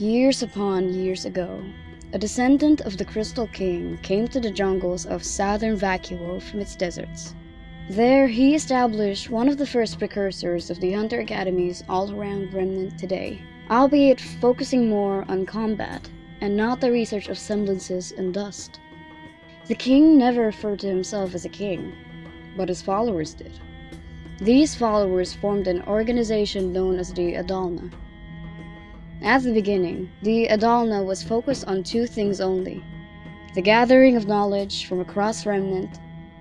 Years upon years ago, a descendant of the Crystal King came to the jungles of southern Vacuo from its deserts. There, he established one of the first precursors of the Hunter Academies all around Remnant today, albeit focusing more on combat and not the research of semblances and dust. The king never referred to himself as a king, but his followers did. These followers formed an organization known as the Adalna. At the beginning, the Adalna was focused on two things only the gathering of knowledge from across Remnant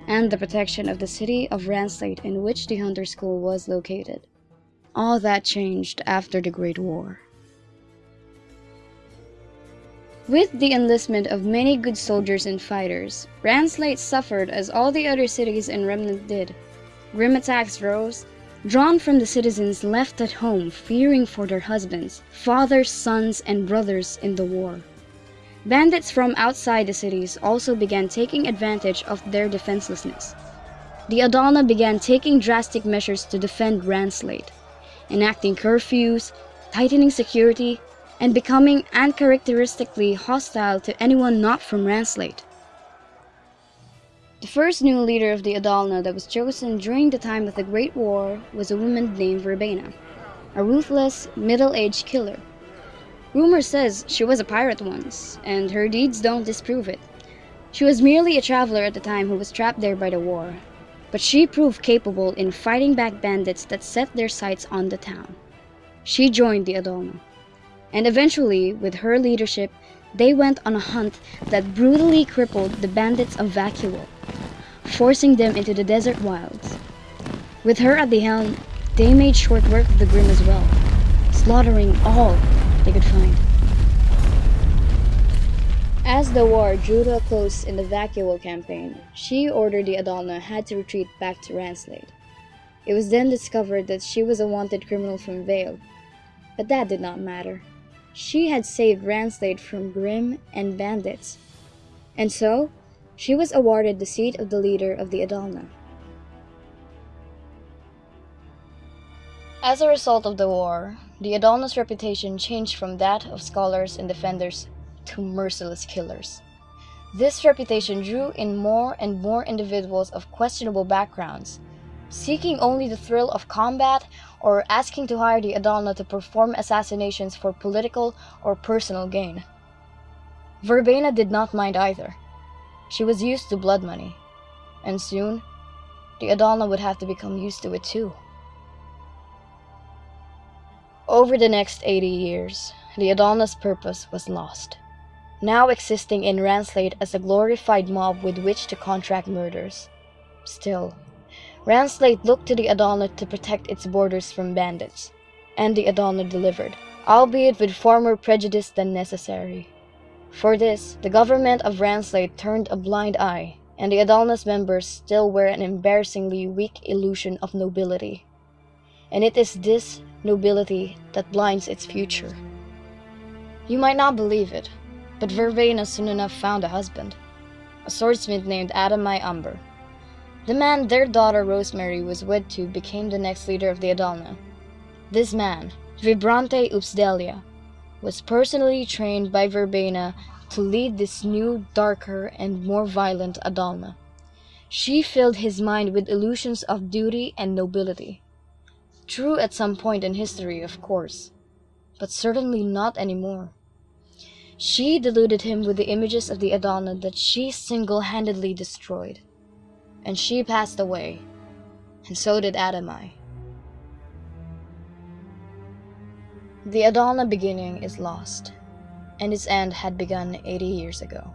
and the protection of the city of Ranslate in which the Hunter School was located. All that changed after the Great War. With the enlistment of many good soldiers and fighters, Ranslate suffered as all the other cities in Remnant did. Grim attacks rose, drawn from the citizens left at home fearing for their husbands, fathers, sons, and brothers in the war. Bandits from outside the cities also began taking advantage of their defenselessness. The Adalna began taking drastic measures to defend Ranslate, enacting curfews, tightening security, and becoming uncharacteristically hostile to anyone not from Ranslate. The first new leader of the Adalna that was chosen during the time of the Great War was a woman named Verbena, a ruthless, middle-aged killer. Rumor says she was a pirate once, and her deeds don't disprove it. She was merely a traveler at the time who was trapped there by the war, but she proved capable in fighting back bandits that set their sights on the town. She joined the Adalna, and eventually, with her leadership, they went on a hunt that brutally crippled the bandits of Vacuo forcing them into the desert wilds. With her at the helm, they made short work of the Grim as well, slaughtering all they could find. As the war drew to a close in the Vacuo campaign, she ordered the Adalna had to retreat back to Ranslate. It was then discovered that she was a wanted criminal from Vale, but that did not matter. She had saved Ranslate from Grim and bandits, and so she was awarded the seat of the leader of the Adalna. As a result of the war, the Adalna's reputation changed from that of scholars and defenders to merciless killers. This reputation drew in more and more individuals of questionable backgrounds, seeking only the thrill of combat or asking to hire the Adalna to perform assassinations for political or personal gain. Verbena did not mind either. She was used to blood money, and soon the Adalna would have to become used to it too. Over the next 80 years, the Adalna's purpose was lost, now existing in Ranslate as a glorified mob with which to contract murders. Still, Ranslate looked to the Adalna to protect its borders from bandits, and the Adalna delivered, albeit with far more prejudice than necessary. For this, the government of Ranslate turned a blind eye, and the Adalna's members still wear an embarrassingly weak illusion of nobility. And it is this nobility that blinds its future. You might not believe it, but Verbena soon enough found a husband, a swordsmith named Adamai Umber. The man their daughter Rosemary was wed to became the next leader of the Adalna. This man, Vibrante Upsdelia, was personally trained by Verbena to lead this new, darker, and more violent Adalna. She filled his mind with illusions of duty and nobility. True at some point in history, of course, but certainly not anymore. She deluded him with the images of the Adalna that she single-handedly destroyed. And she passed away, and so did Adamai. The Adalna beginning is lost, and its end had begun 80 years ago.